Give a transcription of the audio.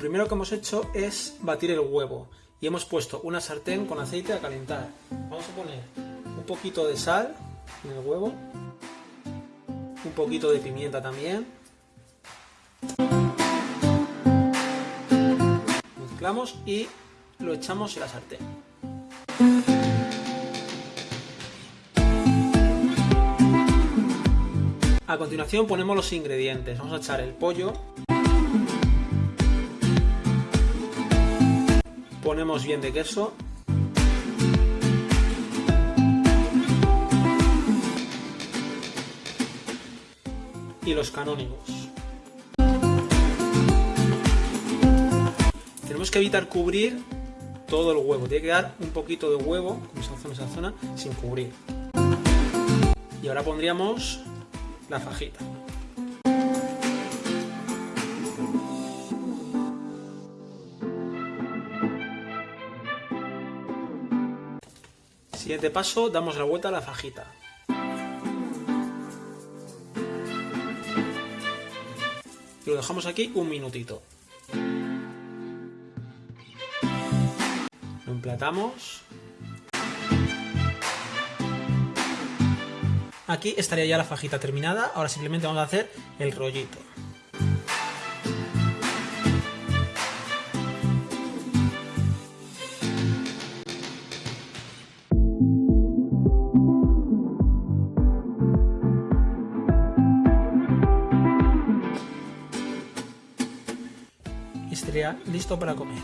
Lo primero que hemos hecho es batir el huevo y hemos puesto una sartén con aceite a calentar. Vamos a poner un poquito de sal en el huevo, un poquito de pimienta también. Mezclamos y lo echamos en la sartén. A continuación ponemos los ingredientes. Vamos a echar el pollo. Ponemos bien de queso. Y los canónigos. Tenemos que evitar cubrir todo el huevo. Tiene que dar un poquito de huevo, como esa zona, esa zona, sin cubrir. Y ahora pondríamos la fajita. Siguiente paso, damos la vuelta a la fajita. Y lo dejamos aquí un minutito. Lo emplatamos. Aquí estaría ya la fajita terminada, ahora simplemente vamos a hacer el rollito. Listo para comer.